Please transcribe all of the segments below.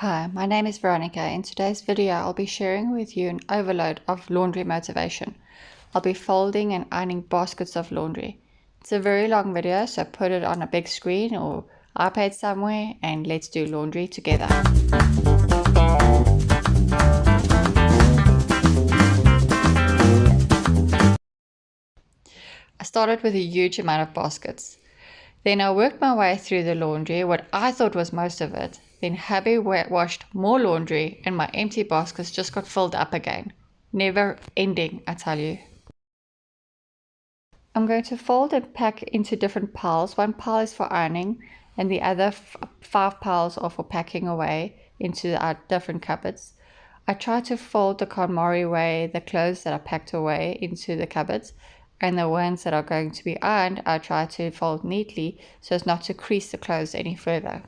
Hi, my name is Veronica. In today's video, I'll be sharing with you an overload of laundry motivation. I'll be folding and ironing baskets of laundry. It's a very long video, so put it on a big screen or iPad somewhere and let's do laundry together. I started with a huge amount of baskets. Then I worked my way through the laundry, what I thought was most of it, then hubby washed more laundry and my empty baskets just got filled up again. Never ending, I tell you. I'm going to fold and pack into different piles. One pile is for ironing and the other five piles are for packing away into our different cupboards. I try to fold the KonMari way the clothes that are packed away into the cupboards and the ones that are going to be ironed I try to fold neatly so as not to crease the clothes any further.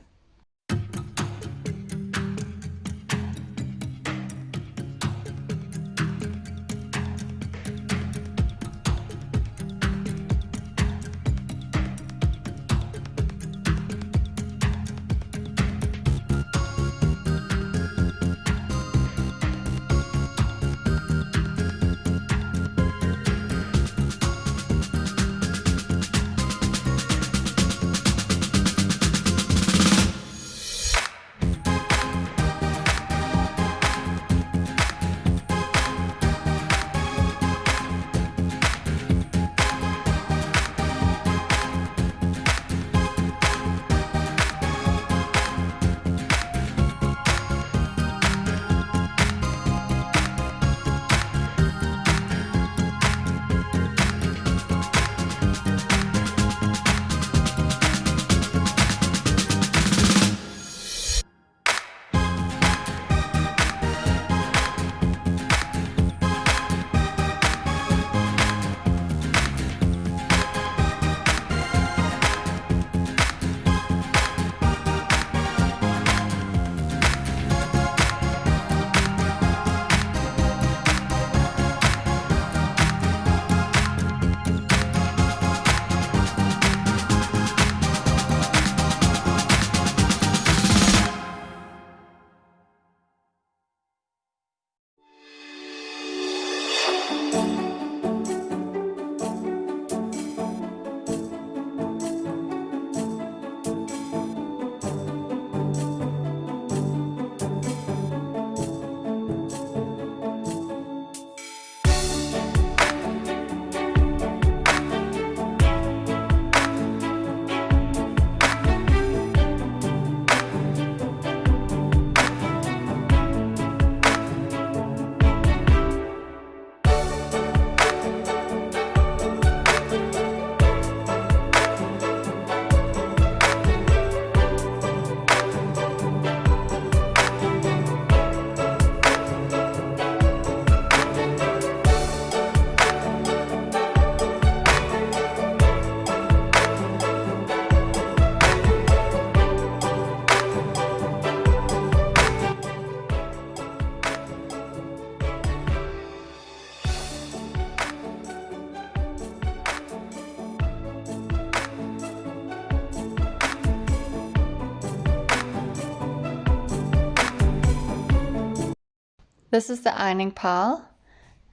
This is the ironing pile.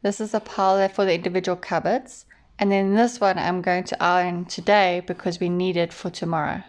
This is a pile for the individual cupboards. And then this one I'm going to iron today because we need it for tomorrow.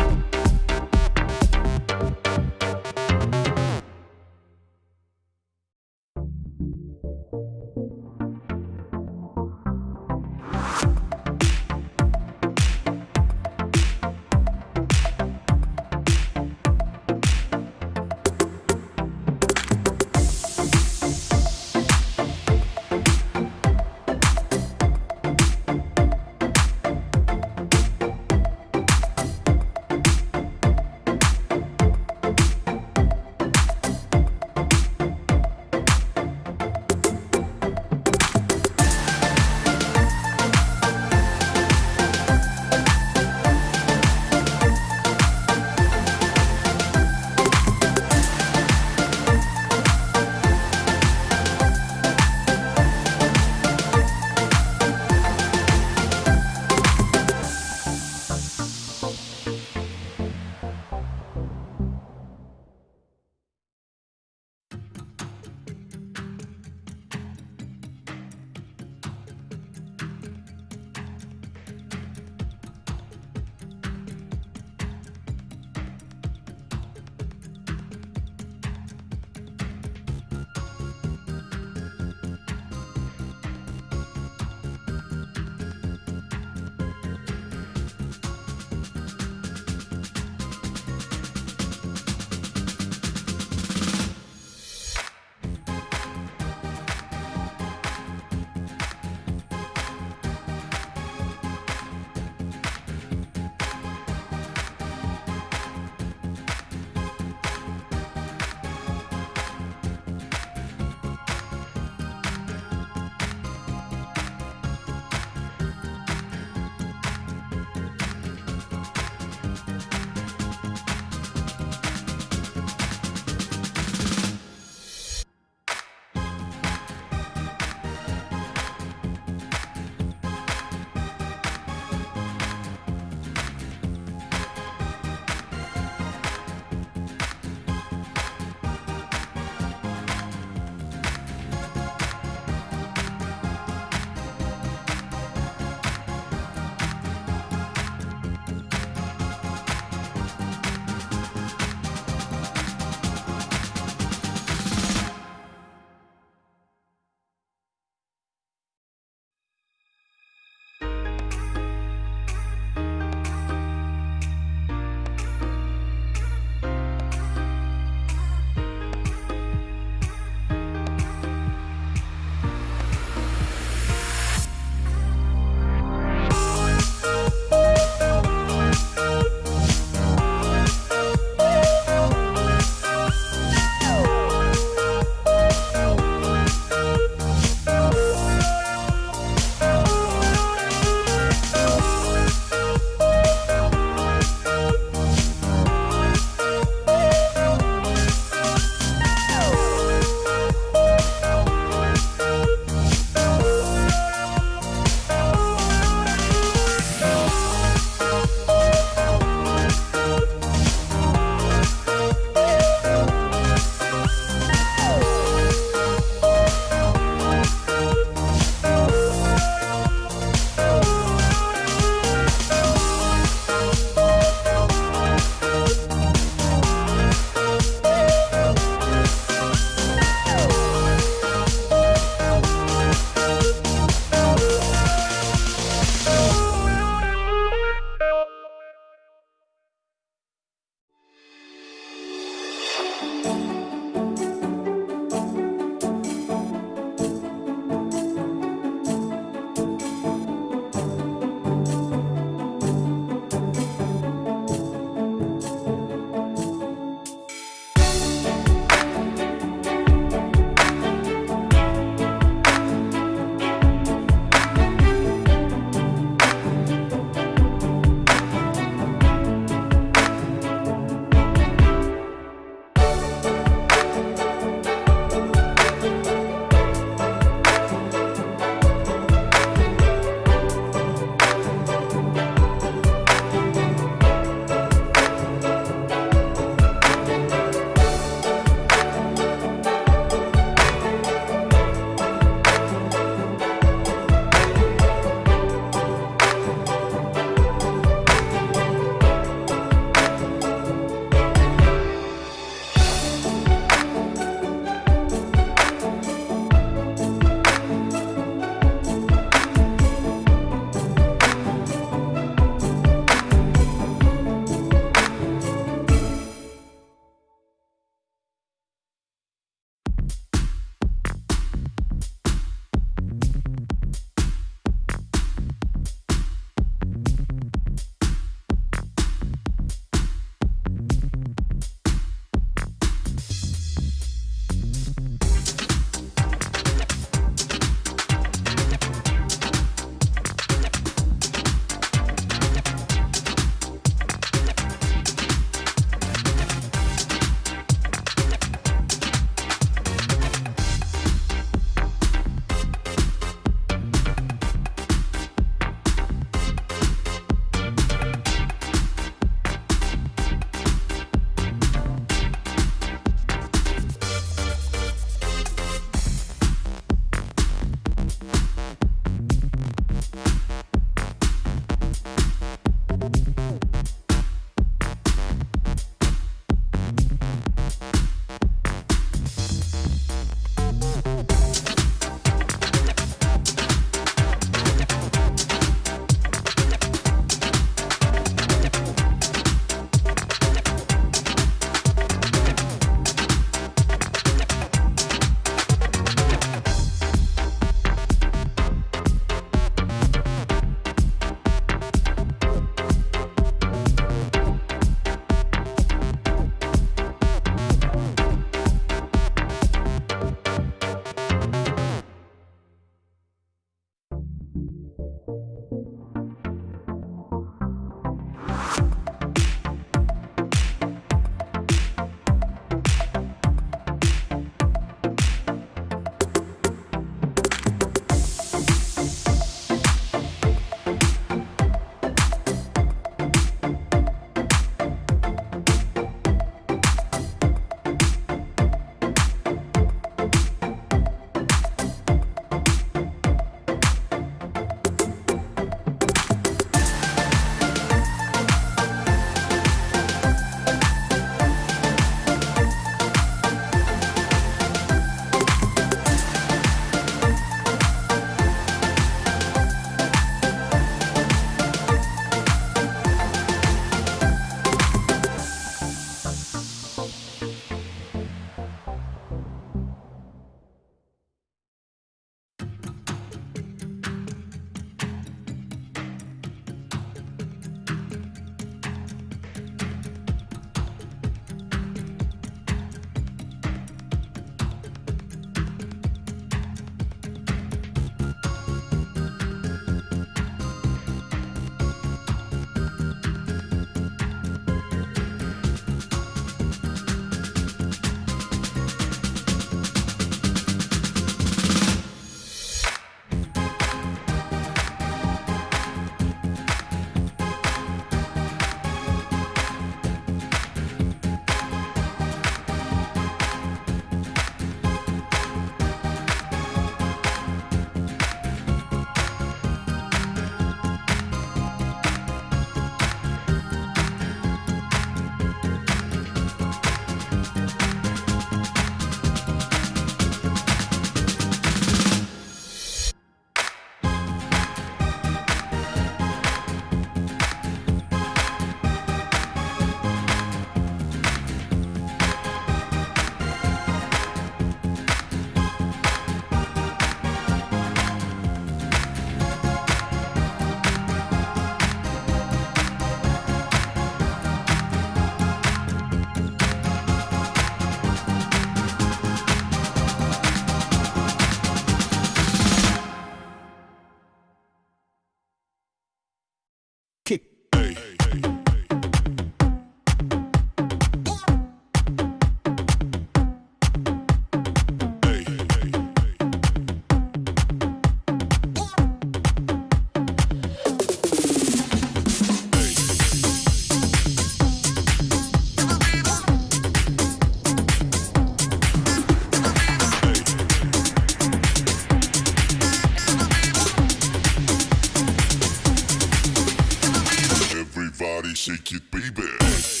shake it, baby.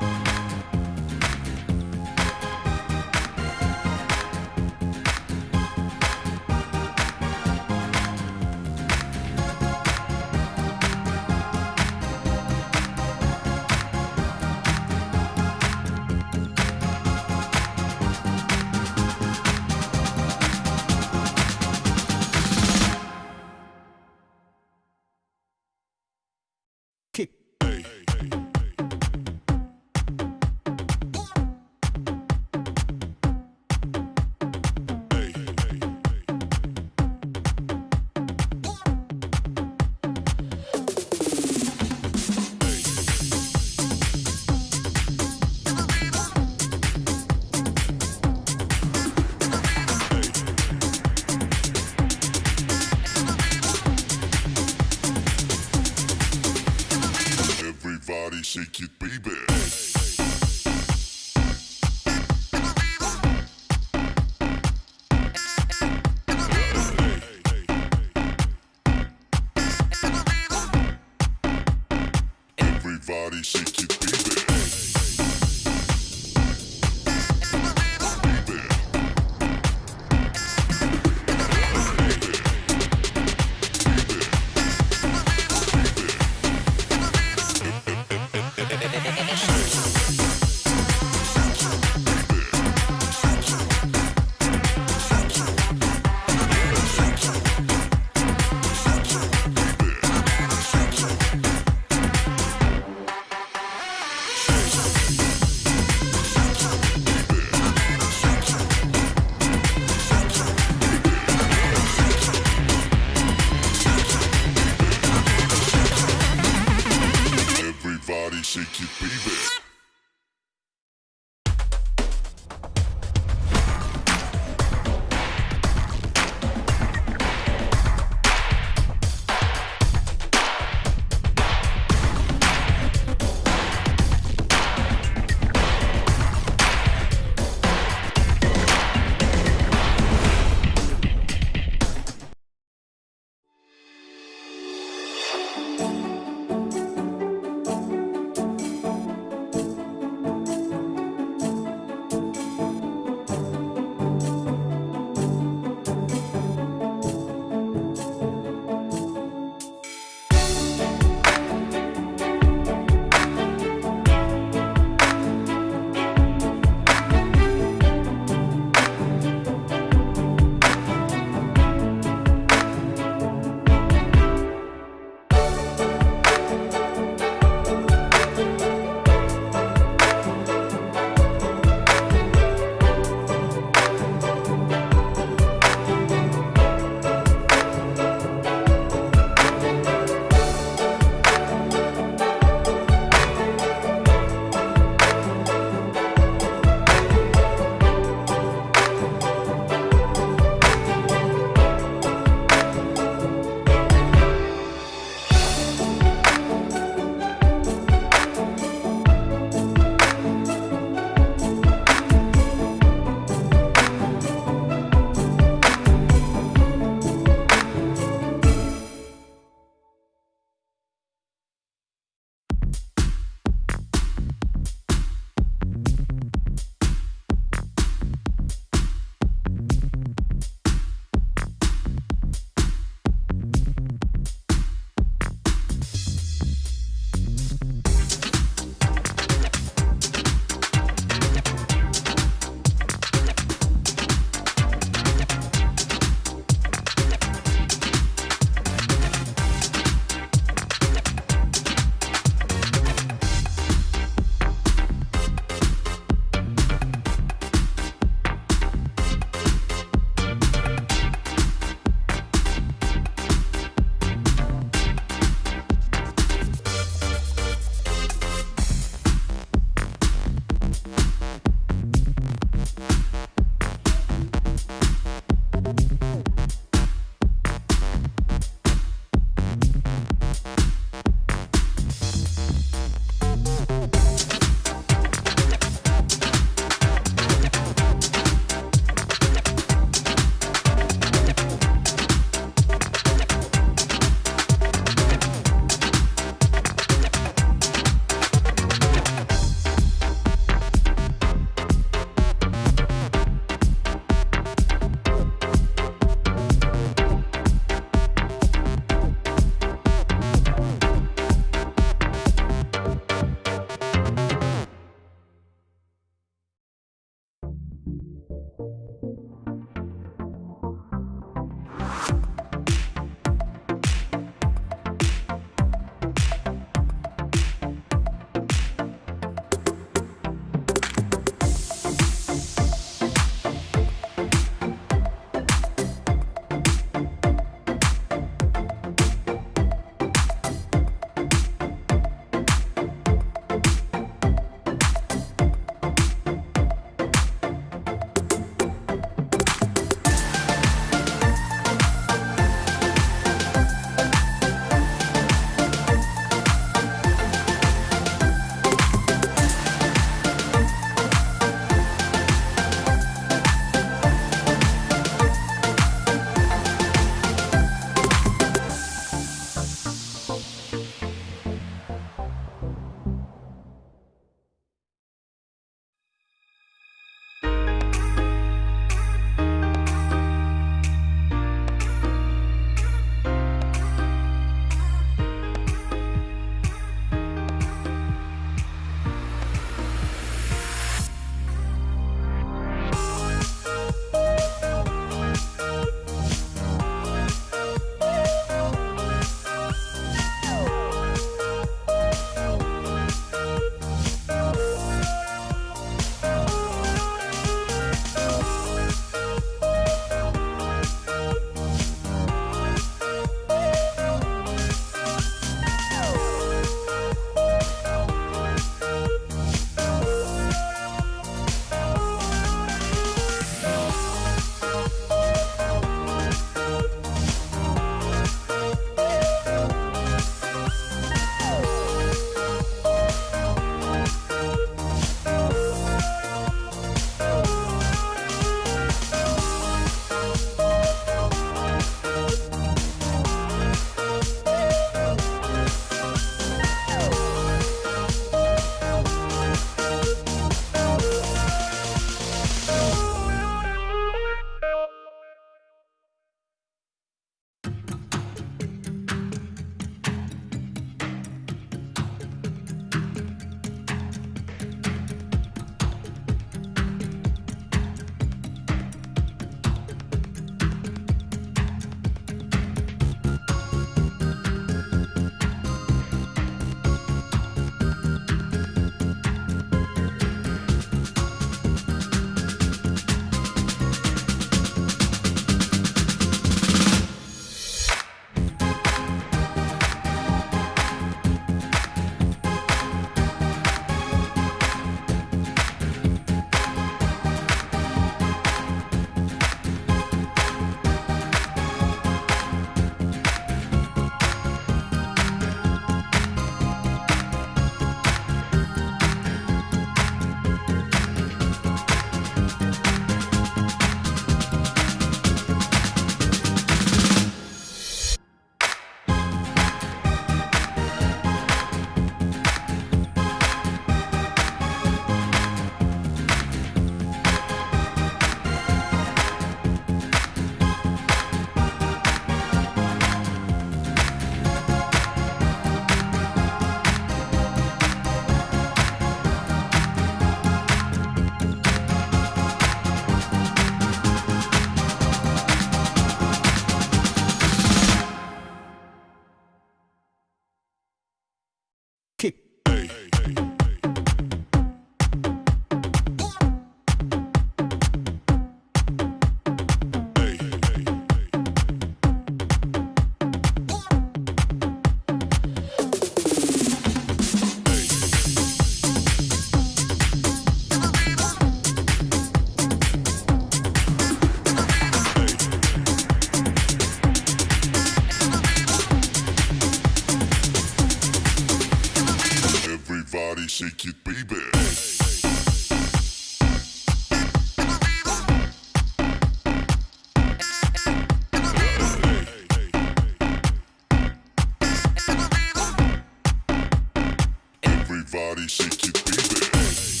Everybody shake it,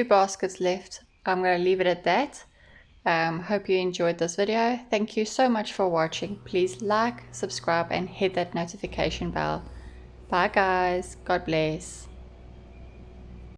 two baskets left. I'm going to leave it at that. Um, hope you enjoyed this video. Thank you so much for watching. Please like, subscribe and hit that notification bell. Bye guys. God bless.